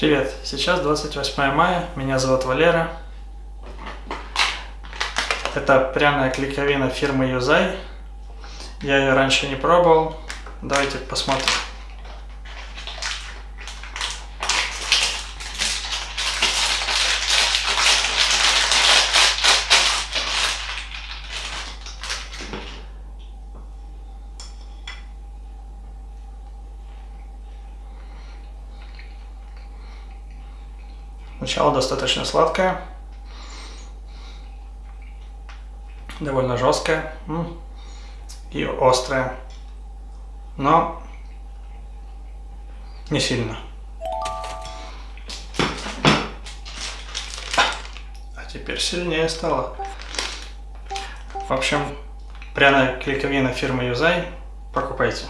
Привет, сейчас 28 мая, меня зовут Валера. Это пряная клейковина фирмы Юзай. Я ее раньше не пробовал. Давайте посмотрим. Начало достаточно сладкое. Довольно жесткое. И острое. Но не сильно. А теперь сильнее стало. В общем, пряная клейковина фирмы Юзай. Покупайте.